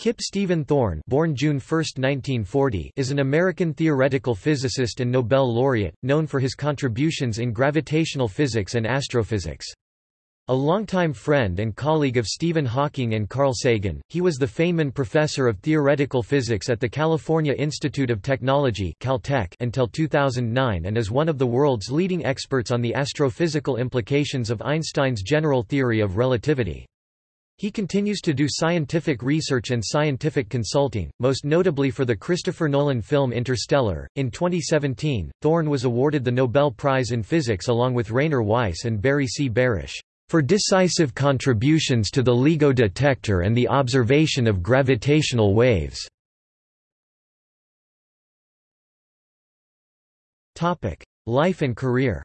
Kip Stephen Thorne born June 1, 1940, is an American theoretical physicist and Nobel laureate, known for his contributions in gravitational physics and astrophysics. A longtime friend and colleague of Stephen Hawking and Carl Sagan, he was the Feynman Professor of Theoretical Physics at the California Institute of Technology Caltech until 2009 and is one of the world's leading experts on the astrophysical implications of Einstein's general theory of relativity. He continues to do scientific research and scientific consulting, most notably for the Christopher Nolan film Interstellar. In 2017, Thorne was awarded the Nobel Prize in Physics along with Rainer Weiss and Barry C. Barish for decisive contributions to the LIGO detector and the observation of gravitational waves. Life and career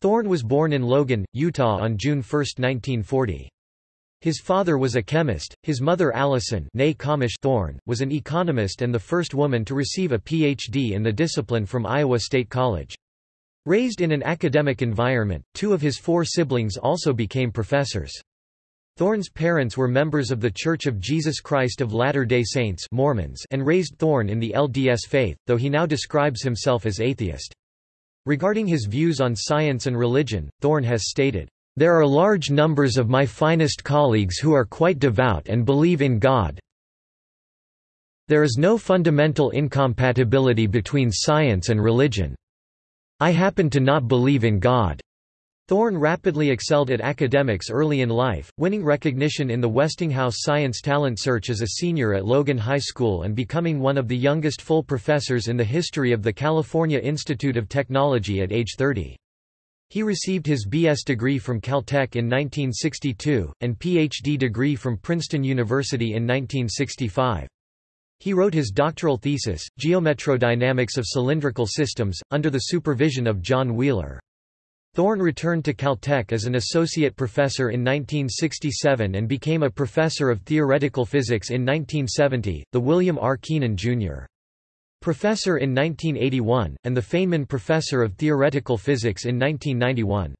Thorne was born in Logan, Utah on June 1, 1940. His father was a chemist, his mother Allison Thorne, was an economist and the first woman to receive a Ph.D. in the discipline from Iowa State College. Raised in an academic environment, two of his four siblings also became professors. Thorne's parents were members of The Church of Jesus Christ of Latter-day Saints Mormons and raised Thorne in the LDS faith, though he now describes himself as atheist. Regarding his views on science and religion, Thorne has stated, "...there are large numbers of my finest colleagues who are quite devout and believe in God. There is no fundamental incompatibility between science and religion. I happen to not believe in God." Thorne rapidly excelled at academics early in life, winning recognition in the Westinghouse Science Talent Search as a senior at Logan High School and becoming one of the youngest full professors in the history of the California Institute of Technology at age 30. He received his B.S. degree from Caltech in 1962, and Ph.D. degree from Princeton University in 1965. He wrote his doctoral thesis, Geometrodynamics of Cylindrical Systems, under the supervision of John Wheeler. Thorne returned to Caltech as an associate professor in 1967 and became a professor of theoretical physics in 1970, the William R. Keenan, Jr. Professor in 1981, and the Feynman Professor of Theoretical Physics in 1991.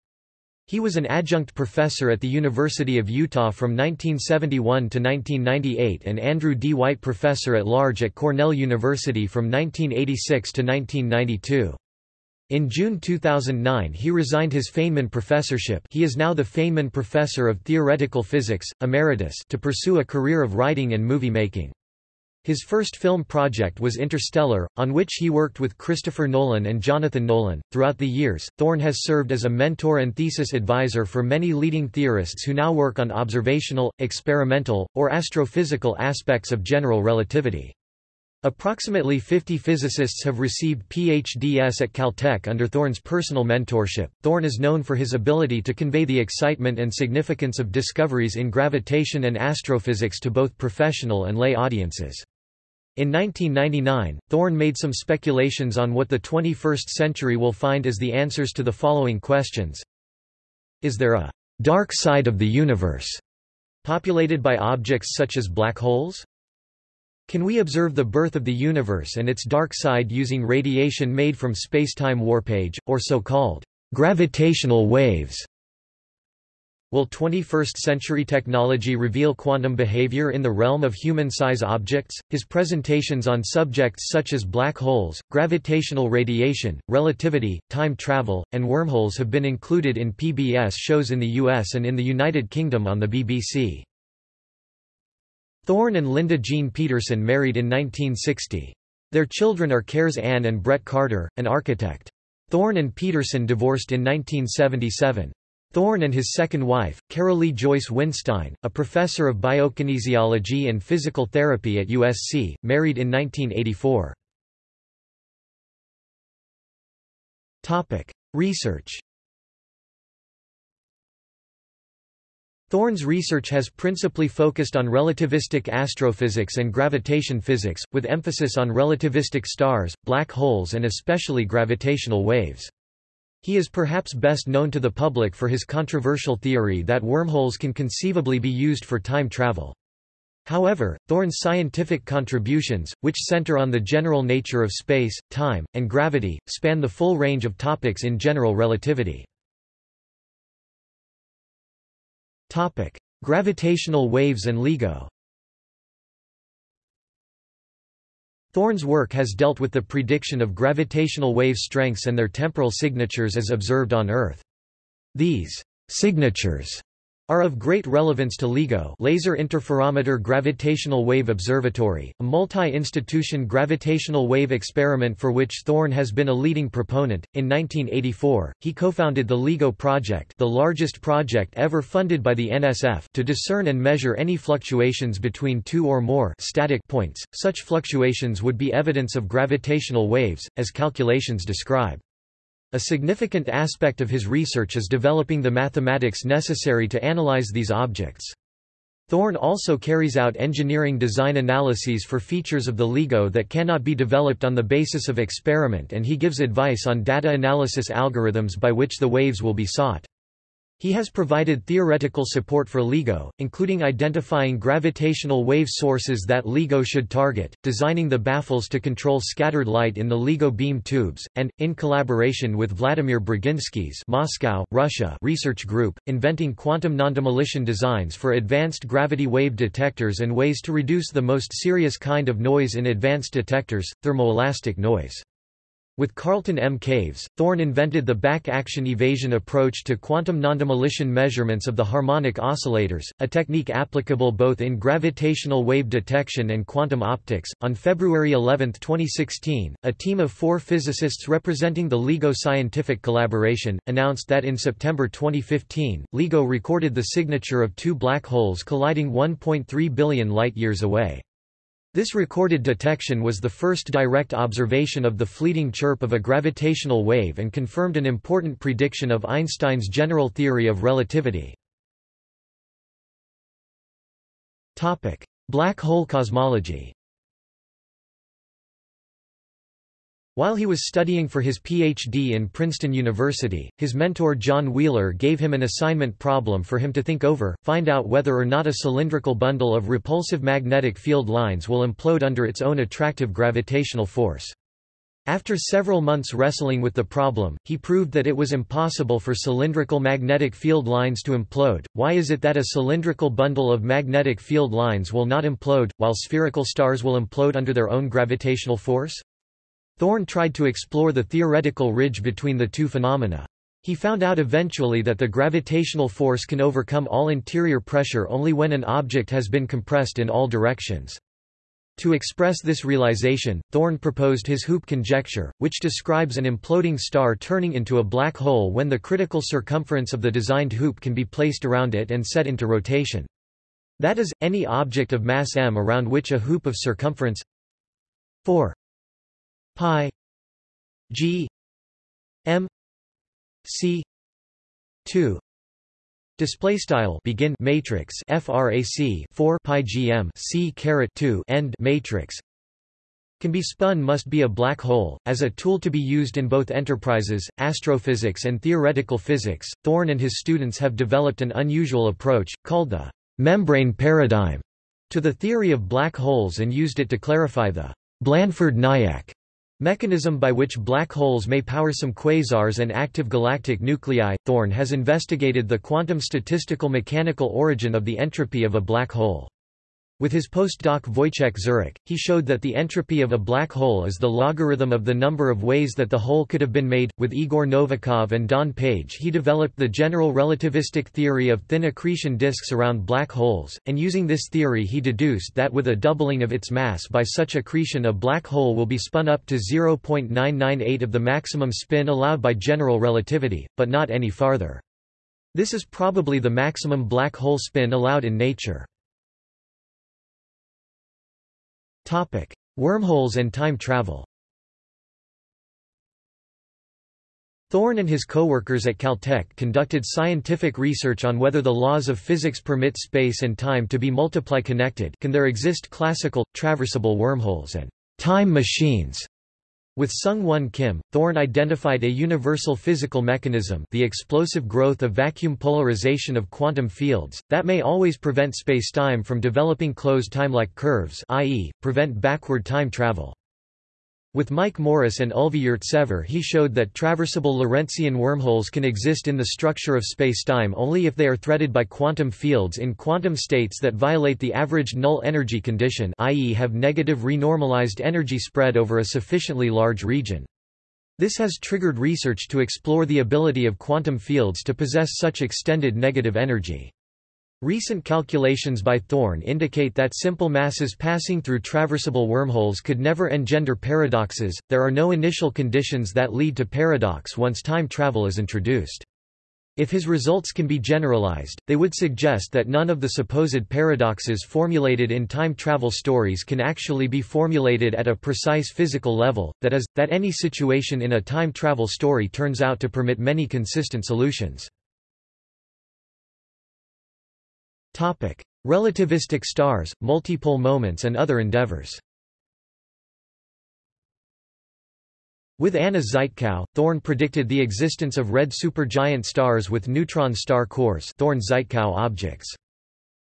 He was an adjunct professor at the University of Utah from 1971 to 1998 and Andrew D. White Professor at Large at Cornell University from 1986 to 1992. In June 2009 he resigned his Feynman professorship he is now the Feynman Professor of Theoretical Physics, Emeritus to pursue a career of writing and movie making. His first film project was Interstellar, on which he worked with Christopher Nolan and Jonathan Nolan. Throughout the years, Thorne has served as a mentor and thesis advisor for many leading theorists who now work on observational, experimental, or astrophysical aspects of general relativity. Approximately 50 physicists have received PhDs at Caltech under Thorne's personal mentorship. Thorne is known for his ability to convey the excitement and significance of discoveries in gravitation and astrophysics to both professional and lay audiences. In 1999, Thorne made some speculations on what the 21st century will find as the answers to the following questions. Is there a dark side of the universe populated by objects such as black holes? Can we observe the birth of the universe and its dark side using radiation made from spacetime warpage, or so-called gravitational waves? Will 21st-century technology reveal quantum behavior in the realm of human-size objects? His presentations on subjects such as black holes, gravitational radiation, relativity, time travel, and wormholes have been included in PBS shows in the US and in the United Kingdom on the BBC. Thorne and Linda Jean Peterson married in 1960. Their children are Kares Ann and Brett Carter, an architect. Thorne and Peterson divorced in 1977. Thorne and his second wife, Carolee Joyce Winstein, a professor of biokinesiology and physical therapy at USC, married in 1984. Research Thorne's research has principally focused on relativistic astrophysics and gravitation physics, with emphasis on relativistic stars, black holes and especially gravitational waves. He is perhaps best known to the public for his controversial theory that wormholes can conceivably be used for time travel. However, Thorne's scientific contributions, which center on the general nature of space, time, and gravity, span the full range of topics in general relativity. Topic: Gravitational waves and LIGO Thorne's work has dealt with the prediction of gravitational wave strengths and their temporal signatures as observed on Earth. These signatures are of great relevance to LIGO Laser Interferometer Gravitational Wave Observatory, a multi-institution gravitational wave experiment for which Thorne has been a leading proponent. In 1984, he co-founded the LIGO project, the largest project ever funded by the NSF, to discern and measure any fluctuations between two or more static points. Such fluctuations would be evidence of gravitational waves, as calculations describe. A significant aspect of his research is developing the mathematics necessary to analyze these objects. Thorne also carries out engineering design analyses for features of the LIGO that cannot be developed on the basis of experiment and he gives advice on data analysis algorithms by which the waves will be sought. He has provided theoretical support for LIGO, including identifying gravitational wave sources that LIGO should target, designing the baffles to control scattered light in the LIGO beam tubes, and, in collaboration with Vladimir Braginsky's Moscow, Russia research group, inventing quantum nondemolition designs for advanced gravity wave detectors and ways to reduce the most serious kind of noise in advanced detectors, thermoelastic noise. With Carlton M. Caves, Thorne invented the back-action evasion approach to quantum nondemolition measurements of the harmonic oscillators, a technique applicable both in gravitational wave detection and quantum optics. On February 11, 2016, a team of four physicists representing the LIGO scientific collaboration announced that in September 2015, LIGO recorded the signature of two black holes colliding 1.3 billion light-years away. This recorded detection was the first direct observation of the fleeting chirp of a gravitational wave and confirmed an important prediction of Einstein's general theory of relativity. Black hole cosmology While he was studying for his Ph.D. in Princeton University, his mentor John Wheeler gave him an assignment problem for him to think over, find out whether or not a cylindrical bundle of repulsive magnetic field lines will implode under its own attractive gravitational force. After several months wrestling with the problem, he proved that it was impossible for cylindrical magnetic field lines to implode. Why is it that a cylindrical bundle of magnetic field lines will not implode, while spherical stars will implode under their own gravitational force? Thorne tried to explore the theoretical ridge between the two phenomena. He found out eventually that the gravitational force can overcome all interior pressure only when an object has been compressed in all directions. To express this realization, Thorne proposed his hoop conjecture, which describes an imploding star turning into a black hole when the critical circumference of the designed hoop can be placed around it and set into rotation. That is, any object of mass m around which a hoop of circumference 4 pi g m c 2 display style begin matrix frac 4 pi gm c caret 2 end matrix. Can be spun must be a black hole as a tool to be used in both enterprises astrophysics and theoretical physics. Thorne and his students have developed an unusual approach called the membrane paradigm to the theory of black holes and used it to clarify the Blandford-Znajek Mechanism by which black holes may power some quasars and active galactic nuclei. Thorne has investigated the quantum statistical mechanical origin of the entropy of a black hole. With his postdoc Wojciech Zurek, he showed that the entropy of a black hole is the logarithm of the number of ways that the hole could have been made. With Igor Novikov and Don Page, he developed the general relativistic theory of thin accretion disks around black holes, and using this theory, he deduced that with a doubling of its mass by such accretion, a black hole will be spun up to 0.998 of the maximum spin allowed by general relativity, but not any farther. This is probably the maximum black hole spin allowed in nature. Topic: Wormholes and time travel. Thorne and his co-workers at Caltech conducted scientific research on whether the laws of physics permit space and time to be multiply connected can there exist classical, traversable wormholes and time machines with Sung-Won Kim, Thorne identified a universal physical mechanism the explosive growth of vacuum polarization of quantum fields, that may always prevent spacetime from developing closed time-like curves i.e., prevent backward time travel. With Mike Morris and Ulvi Yurtsever he showed that traversable Lorentzian wormholes can exist in the structure of spacetime only if they are threaded by quantum fields in quantum states that violate the average null energy condition i.e. have negative renormalized energy spread over a sufficiently large region. This has triggered research to explore the ability of quantum fields to possess such extended negative energy. Recent calculations by Thorne indicate that simple masses passing through traversable wormholes could never engender paradoxes. There are no initial conditions that lead to paradox once time travel is introduced. If his results can be generalized, they would suggest that none of the supposed paradoxes formulated in time travel stories can actually be formulated at a precise physical level, that is, that any situation in a time travel story turns out to permit many consistent solutions. Topic: Relativistic stars, multipole moments and other endeavors. With Anna Żytkow, Thorne predicted the existence of red supergiant stars with neutron star cores Thorne-Żytkow objects.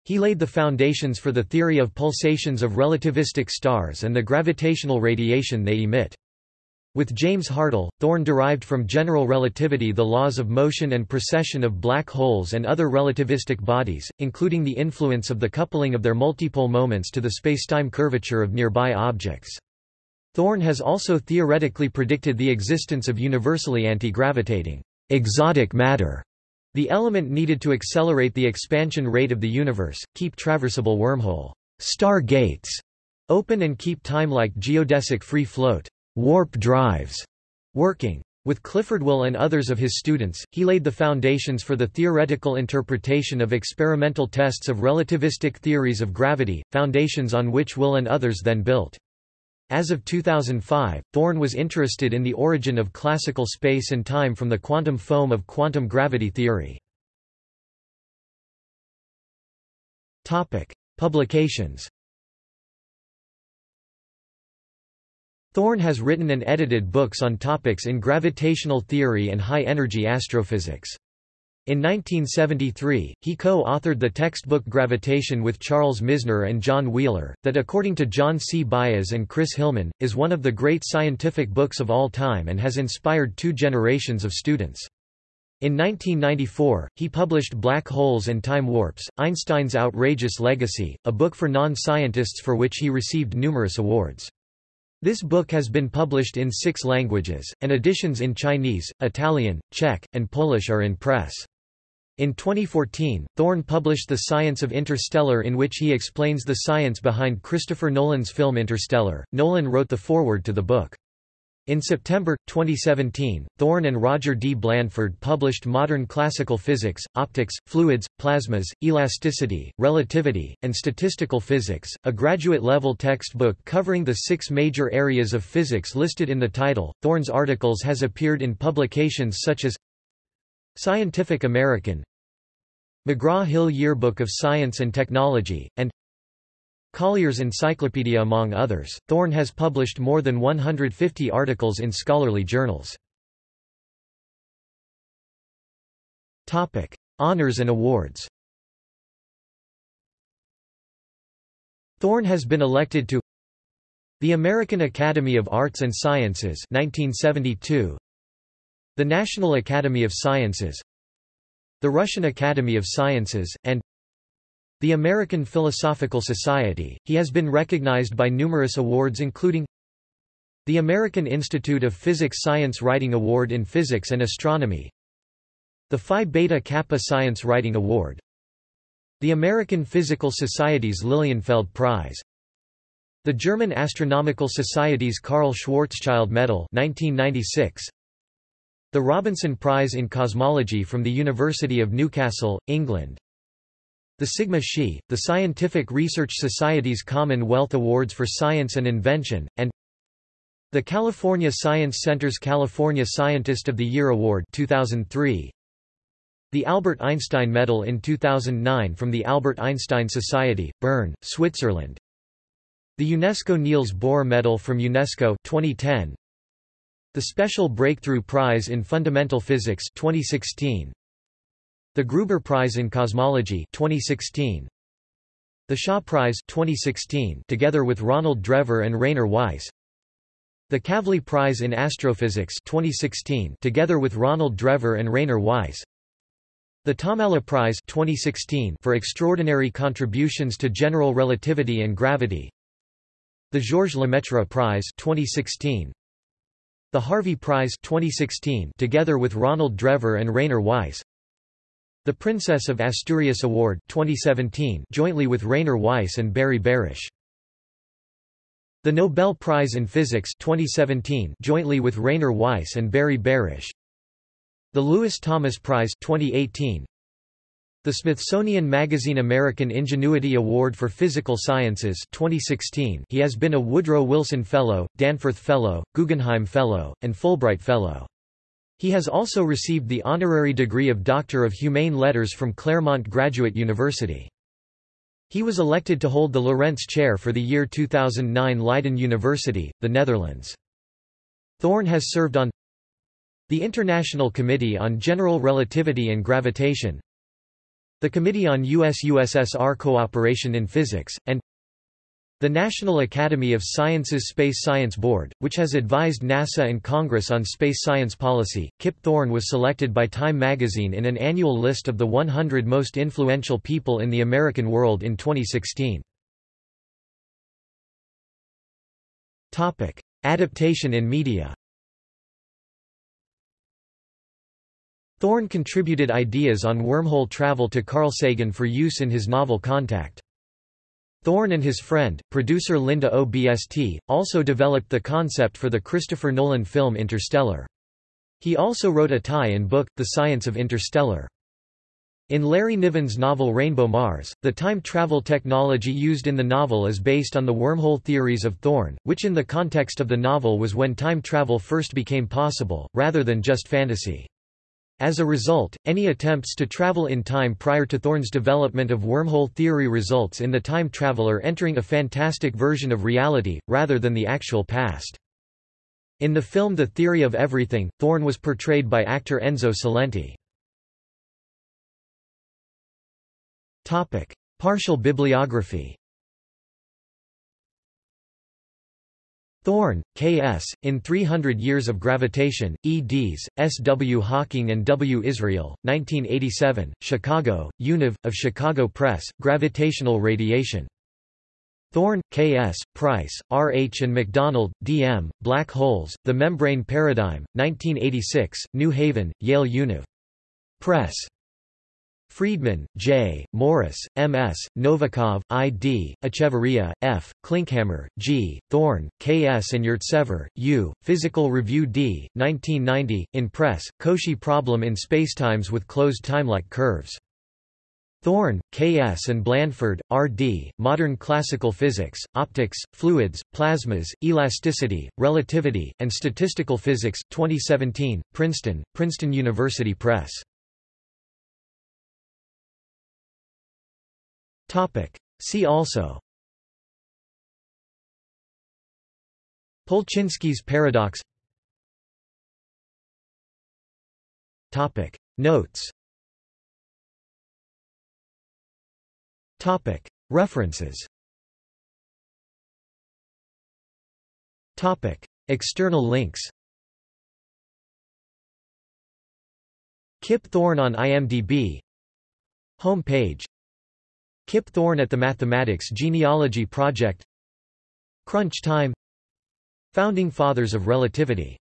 He laid the foundations for the theory of pulsations of relativistic stars and the gravitational radiation they emit. With James Hartle, Thorne derived from general relativity the laws of motion and precession of black holes and other relativistic bodies, including the influence of the coupling of their multipole moments to the spacetime curvature of nearby objects. Thorne has also theoretically predicted the existence of universally anti-gravitating exotic matter, the element needed to accelerate the expansion rate of the universe, keep traversable wormhole star gates open and keep time like geodesic free float warp drives working. With Clifford Will and others of his students, he laid the foundations for the theoretical interpretation of experimental tests of relativistic theories of gravity, foundations on which Will and others then built. As of 2005, Thorne was interested in the origin of classical space and time from the quantum foam of quantum gravity theory. Publications Thorne has written and edited books on topics in gravitational theory and high-energy astrophysics. In 1973, he co-authored the textbook Gravitation with Charles Misner and John Wheeler, that according to John C. Baez and Chris Hillman, is one of the great scientific books of all time and has inspired two generations of students. In 1994, he published Black Holes and Time Warps, Einstein's Outrageous Legacy, a book for non-scientists for which he received numerous awards. This book has been published in six languages, and editions in Chinese, Italian, Czech, and Polish are in press. In 2014, Thorne published The Science of Interstellar in which he explains the science behind Christopher Nolan's film Interstellar. Nolan wrote the foreword to the book. In September, 2017, Thorne and Roger D. Blandford published Modern Classical Physics, Optics, Fluids, Plasmas, Elasticity, Relativity, and Statistical Physics, a graduate-level textbook covering the six major areas of physics listed in the title. Thorne's articles has appeared in publications such as Scientific American, McGraw-Hill Yearbook of Science and Technology, and Collier's Encyclopedia among others, Thorne has published more than 150 articles in scholarly journals. Topic: Honours and awards Thorne has been elected to the American Academy of Arts and Sciences 1972, the National Academy of Sciences the Russian Academy of Sciences, and the American Philosophical Society, he has been recognized by numerous awards including the American Institute of Physics Science Writing Award in Physics and Astronomy the Phi Beta Kappa Science Writing Award the American Physical Society's Lilienfeld Prize the German Astronomical Society's Karl Schwarzschild Medal 1996 the Robinson Prize in Cosmology from the University of Newcastle, England the Sigma Xi, the Scientific Research Society's Commonwealth Awards for Science and Invention, and the California Science Center's California Scientist of the Year Award 2003, the Albert Einstein Medal in 2009 from the Albert Einstein Society, Bern, Switzerland. The UNESCO Niels Bohr Medal from UNESCO 2010. The Special Breakthrough Prize in Fundamental Physics 2016. The Gruber Prize in Cosmology 2016. The Shaw Prize 2016 together with Ronald Drever and Rainer Weiss. The Kavli Prize in Astrophysics 2016 together with Ronald Drever and Rainer Weiss. The Tomalla Prize 2016 for extraordinary contributions to general relativity and gravity. The Georges Lemaitre Prize 2016. The Harvey Prize 2016 together with Ronald Drever and Rainer Weiss. The Princess of Asturias Award 2017 jointly with Rainer Weiss and Barry Barish. The Nobel Prize in Physics 2017 jointly with Rainer Weiss and Barry Barish. The Lewis Thomas Prize 2018. The Smithsonian Magazine American Ingenuity Award for Physical Sciences 2016. He has been a Woodrow Wilson Fellow, Danforth Fellow, Guggenheim Fellow, and Fulbright Fellow. He has also received the honorary degree of Doctor of Humane Letters from Claremont Graduate University. He was elected to hold the Lorentz Chair for the year 2009 Leiden University, the Netherlands. Thorne has served on the International Committee on General Relativity and Gravitation, the Committee on US-USSR Cooperation in Physics, and the National Academy of Sciences Space Science Board, which has advised NASA and Congress on space science policy, Kip Thorne was selected by Time magazine in an annual list of the 100 most influential people in the American world in 2016. Topic: Adaptation in media. Thorne contributed ideas on wormhole travel to Carl Sagan for use in his novel Contact. Thorne and his friend, producer Linda OBST, also developed the concept for the Christopher Nolan film Interstellar. He also wrote a tie-in book, The Science of Interstellar. In Larry Niven's novel Rainbow Mars, the time travel technology used in the novel is based on the wormhole theories of Thorne, which in the context of the novel was when time travel first became possible, rather than just fantasy. As a result, any attempts to travel in time prior to Thorne's development of wormhole theory results in the time traveler entering a fantastic version of reality, rather than the actual past. In the film The Theory of Everything, Thorne was portrayed by actor Enzo Cilenti. Partial bibliography Thorne, K.S., In 300 Years of Gravitation, eds. S. W. Hawking and W. Israel, 1987, Chicago, Univ, of Chicago Press, Gravitational Radiation. Thorne, K.S., Price, R. H. and McDonald, D. M., Black Holes, The Membrane Paradigm, 1986, New Haven, Yale Univ. Press. Friedman, J., Morris, M. S., Novikov, I. D., Echeverria, F., Klinkhammer, G., Thorne, K. S. and Yurtsever, U., Physical Review D., 1990, in Press, Cauchy Problem in Spacetimes with Closed Timelike Curves. Thorne, K. S. and Blandford, R. D., Modern Classical Physics, Optics, Fluids, Plasmas, Elasticity, Relativity, and Statistical Physics, 2017, Princeton, Princeton University Press. See also. Polchinski's paradox. Topic. Notes. Topic. References. Topic. External links. Kip Thorne on IMDb Home page Kip Thorne at the Mathematics Genealogy Project. Crunch Time. Founding Fathers of Relativity